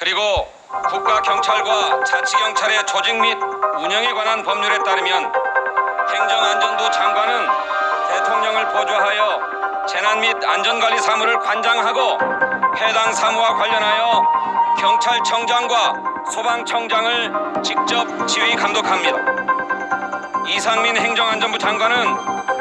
그리고 국가경찰과 자치경찰의 조직 및 운영에 관한 법률에 따르면 행정안전부 장관은 대통령을 보좌하여 재난 및 안전관리 사무를 관장하고 해당 사무와 관련하여 경찰청장과 소방청장을 직접 지휘 감독합니다. 이상민 행정안전부 장관은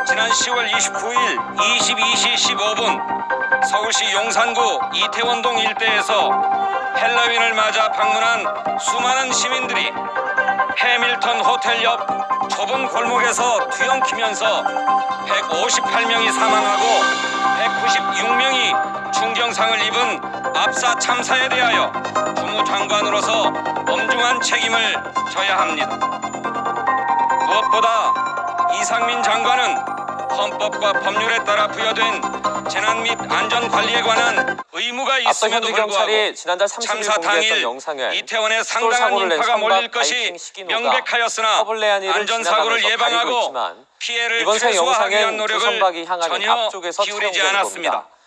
지난 10월 29일 22시 15분 서울시 용산구 이태원동 일대에서 헬로윈을 맞아 방문한 수많은 시민들이 해밀턴 호텔 옆 좁은 골목에서 뒤엉키면서 158명이 사망하고 196명이 중경상을 입은 압사 참사에 대하여 주무장관으로서 엄중한 책임을 져야 합니다. 무엇보다 이상민 장관은 헌법과 법률에 따라 부여된 재난 및 안전 관리에 관한 의무가 있음에도 불구하고 경찰이 지난달 30일 참사 공개했던 당일 영상에 이태원에 상당한 인파가 몰릴 것이 명백하였으나 안전사고를 예방하고 피해를 최소화하기 위한 노력을 전혀 기울이지 않았습니다. 겁니다.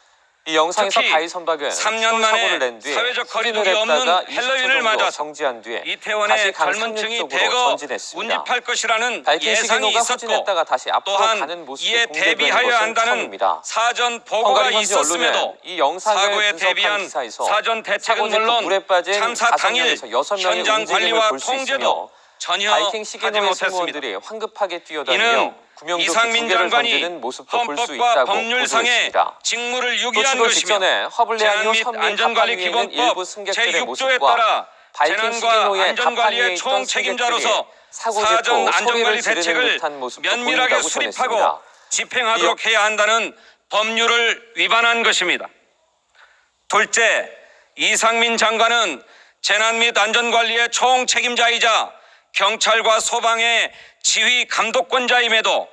이 영상에서 바이 선박은 3년 서울 만에 낸 뒤에 사회적 거리두기 없는 했다가 20초 헬로윈을 맞아서 정지한 뒤에 이태원의 강 젊은 층이 상륙 쪽으로 대거 전진했습니다. 운집할 것이라는 예상이 있었고 다시 앞으로 또한 가는 모습이 이에 공개된 대비하여 것은 한다는 처음입니다. 사전 보고가 있었음에도 이 사고에 대비한 사전 대책은 물론 참사 당일 현장 관리와 통제도 전혀 바이킹 못했습니다. 승무원들이 황급하게 뛰어다니며 이상민 장관이 헌법과 법률상의. 직무를 또 유기한 것이며 후및 선민 안전관리 갑판 위에 있는 기본법 일부 승객들의 제6조에 모습과 따라 재난과 안전관리의 있던 총 책임자로서 사고 사전 안전관리 대책을 면밀하게 수립하고. 집행하도록 해야 한다는 법률을 위반한 것입니다. 둘째, 이상민 장관은 재난 및 안전관리의 총 책임자이자 경찰과 소방의 지휘 감독권자임에도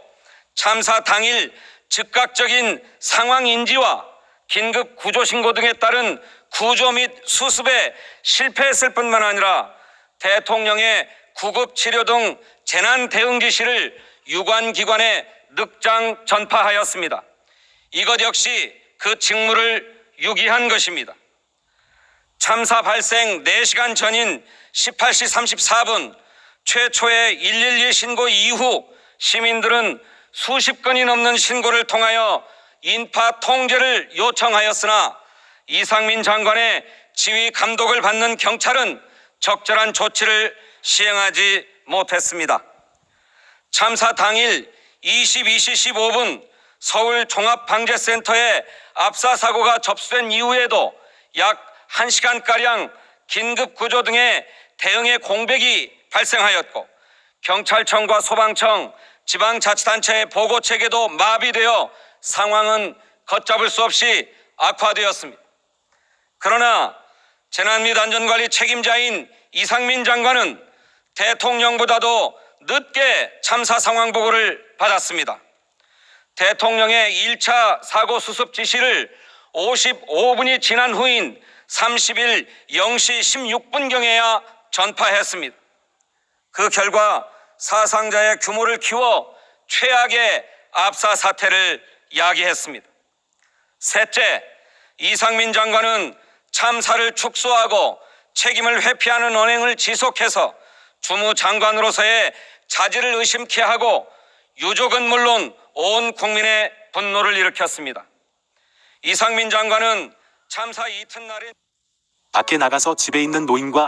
참사 당일 즉각적인 상황 인지와 긴급 구조 신고 등에 따른 구조 및 수습에 실패했을 뿐만 아니라 대통령의 구급 치료 등 재난 대응 지시를 유관 기관에 늑장 전파하였습니다. 이것 역시 그 직무를 유기한 것입니다. 참사 발생 4시간 전인 18시 34분 최초의 112 신고 이후 시민들은 수십 건이 넘는 신고를 통하여 인파 통제를 요청하였으나 이상민 장관의 지휘 감독을 받는 경찰은 적절한 조치를 시행하지 못했습니다. 참사 당일 22시 15분 서울 종합방재센터에 압사 사고가 접수된 이후에도 약 1시간가량 긴급 구조 등의 대응의 공백이 발생하였고 경찰청과 소방청, 지방자치단체의 보고 체계도 마비되어 상황은 걷잡을 수 없이 악화되었습니다. 그러나 재난 및 안전관리 책임자인 이상민 장관은 대통령보다도 늦게 참사 상황 보고를 받았습니다. 대통령의 1차 사고 수습 지시를 55분이 지난 후인 30일 0시 16분경에야 전파했습니다. 그 결과 사상자의 규모를 키워 최악의 압사 사태를 야기했습니다. 셋째, 이상민 장관은 참사를 축소하고 책임을 회피하는 언행을 지속해서 주무 장관으로서의 자질을 의심케 하고 유족은 물론 온 국민의 분노를 일으켰습니다. 이상민 장관은 참사 이튿날인 밖에 나가서 집에 있는 노인과